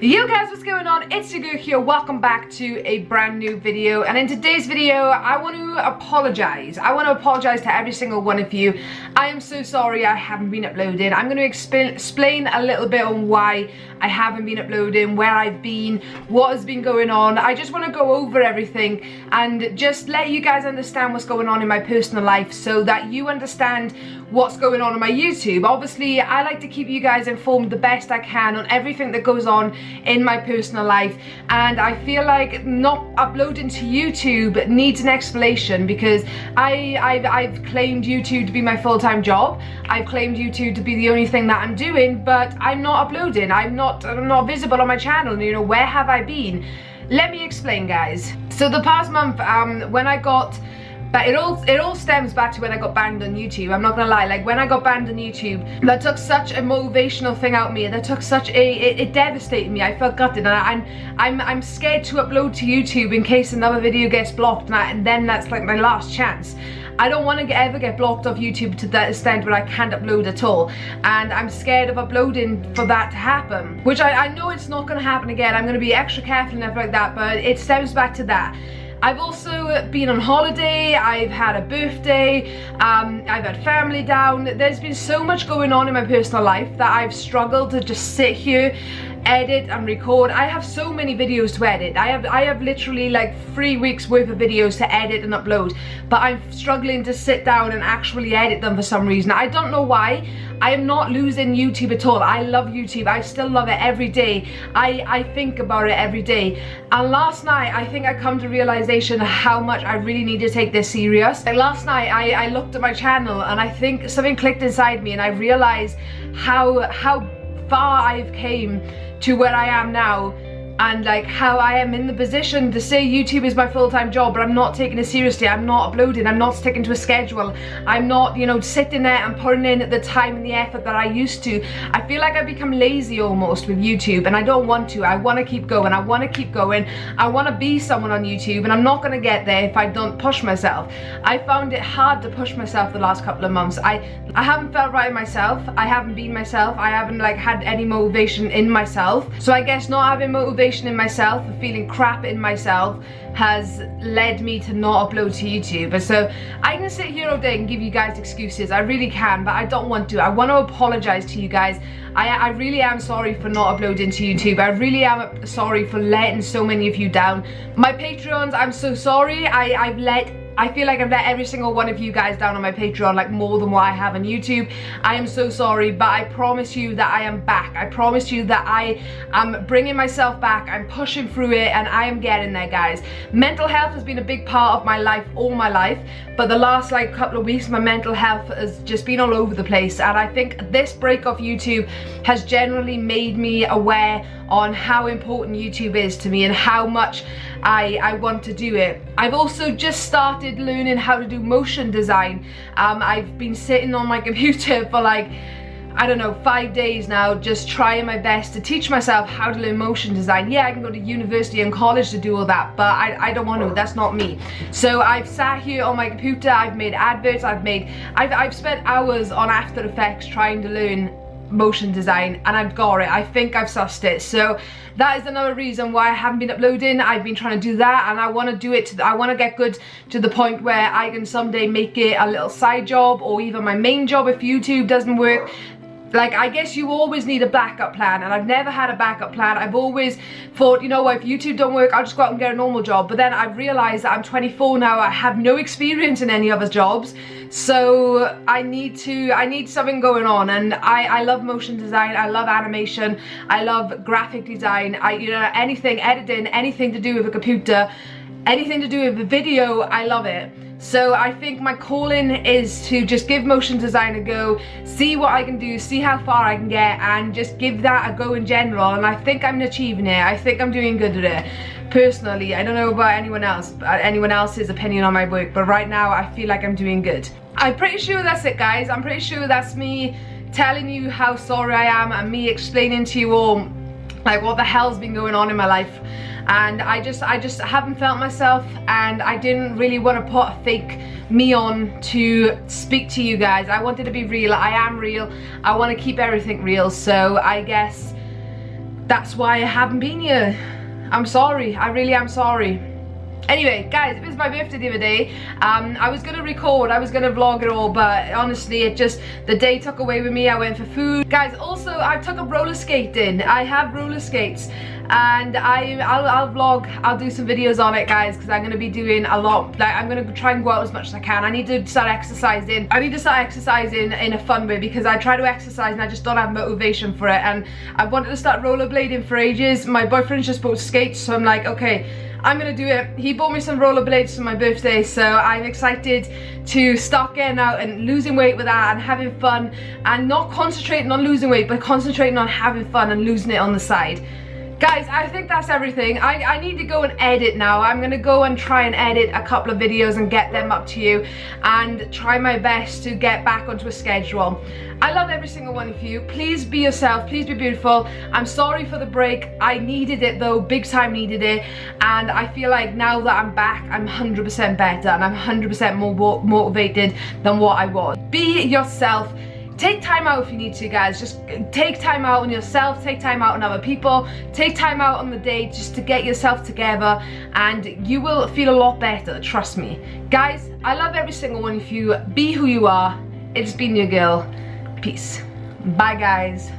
Yo guys, what's going on? It's your here. Welcome back to a brand new video. And in today's video, I want to apologize. I want to apologize to every single one of you. I am so sorry I haven't been uploading. I'm going to explain a little bit on why I haven't been uploading, where I've been, what has been going on. I just want to go over everything and just let you guys understand what's going on in my personal life so that you understand what's going on on my YouTube. Obviously, I like to keep you guys informed the best I can on everything that goes on in my personal life and I feel like not uploading to YouTube needs an explanation because I, I've, I've claimed YouTube to be my full-time job. I've claimed YouTube to be the only thing that I'm doing but I'm not uploading. I'm not, I'm not visible on my channel. You know, where have I been? Let me explain guys. So the past month um, when I got but it all it all stems back to when I got banned on YouTube. I'm not gonna lie, like when I got banned on YouTube, that took such a motivational thing out me. That took such a it, it devastated me. I felt gutted, and I, am I'm I'm scared to upload to YouTube in case another video gets blocked, and, I, and then that's like my last chance. I don't want to ever get blocked off YouTube to that extent where I can't upload at all. And I'm scared of uploading for that to happen. Which I, I know it's not going to happen again. I'm going to be extra careful and everything like that. But it stems back to that. I've also been on holiday, I've had a birthday, um, I've had family down. There's been so much going on in my personal life that I've struggled to just sit here edit and record. I have so many videos to edit. I have I have literally like three weeks worth of videos to edit and upload, but I'm struggling to sit down and actually edit them for some reason. I don't know why. I am not losing YouTube at all. I love YouTube. I still love it every day. I, I think about it every day. And last night, I think I come to realization how much I really need to take this serious. Like last night, I, I looked at my channel and I think something clicked inside me and I realized how, how far I've came to where I am now and like how I am in the position to say YouTube is my full-time job but I'm not taking it seriously. I'm not uploading. I'm not sticking to a schedule. I'm not you know sitting there and putting in the time and the effort that I used to. I feel like I've become lazy almost with YouTube and I don't want to. I want to keep going. I want to keep going. I want to be someone on YouTube and I'm not going to get there if I don't push myself. I found it hard to push myself the last couple of months. I I haven't felt right myself. I haven't been myself. I haven't like had any motivation in myself. So I guess not having motivation in myself and feeling crap in myself has led me to not upload to YouTube. So I can sit here all day and give you guys excuses. I really can, but I don't want to. I want to apologize to you guys. I, I really am sorry for not uploading to YouTube. I really am sorry for letting so many of you down. My Patreons, I'm so sorry. I, I've let I feel like I've let every single one of you guys down on my Patreon like more than what I have on YouTube. I am so sorry, but I promise you that I am back. I promise you that I am bringing myself back. I'm pushing through it and I am getting there, guys. Mental health has been a big part of my life all my life, but the last like couple of weeks, my mental health has just been all over the place. And I think this break off YouTube has generally made me aware on how important YouTube is to me and how much I, I want to do it. I've also just started learning how to do motion design. Um, I've been sitting on my computer for like I don't know, five days now, just trying my best to teach myself how to learn motion design. Yeah, I can go to university and college to do all that, but I, I don't want to, that's not me. So I've sat here on my computer, I've made adverts, I've made, I've, I've spent hours on After Effects trying to learn motion design and I've got it. I think I've sussed it. So that is another reason why I haven't been uploading. I've been trying to do that and I want to do it. To, I want to get good to the point where I can someday make it a little side job or even my main job if YouTube doesn't work like I guess you always need a backup plan and I've never had a backup plan. I've always thought you know what if YouTube don't work I'll just go out and get a normal job. But then I've realized that I'm 24 now I have no experience in any other jobs. So I need to I need something going on. And I I love motion design I love animation I love graphic design. I you know anything editing anything to do with a computer anything to do with a video I love it so I think my calling is to just give motion design a go, see what I can do, see how far I can get and just give that a go in general and I think I'm achieving it. I think I'm doing good at it. Personally, I don't know about anyone else, uh, anyone else's opinion on my work, but right now I feel like I'm doing good. I'm pretty sure that's it guys. I'm pretty sure that's me telling you how sorry I am and me explaining to you all like what the hell's been going on in my life and I just I just haven't felt myself and I didn't really want to put a fake me on to speak to you guys I wanted to be real I am real I want to keep everything real so I guess that's why I haven't been here. I'm sorry, I really am sorry. Anyway, guys, it was my birthday the other day. Um, I was gonna record, I was gonna vlog it all, but honestly, it just, the day took away with me. I went for food. Guys, also, I took up roller skating. I have roller skates and I, I'll, I'll vlog, I'll do some videos on it, guys, because I'm gonna be doing a lot. Like, I'm gonna try and go out as much as I can. I need to start exercising. I need to start exercising in a fun way because I try to exercise and I just don't have motivation for it. And I wanted to start rollerblading for ages. My boyfriend just bought skates, so I'm like, okay, I'm gonna do it. He bought me some rollerblades for my birthday, so I'm excited to start getting out and losing weight with that and having fun and not concentrating on losing weight, but concentrating on having fun and losing it on the side. Guys, I think that's everything. I, I need to go and edit now. I'm going to go and try and edit a couple of videos and get them up to you and try my best to get back onto a schedule. I love every single one of you. Please be yourself. Please be beautiful. I'm sorry for the break. I needed it though. Big time needed it. And I feel like now that I'm back, I'm 100% better and I'm 100% more motivated than what I was. Be yourself take time out if you need to guys. Just take time out on yourself. Take time out on other people. Take time out on the day just to get yourself together and you will feel a lot better trust me. Guys i love every single one of you. Be who you are. It's been your girl. Peace. Bye guys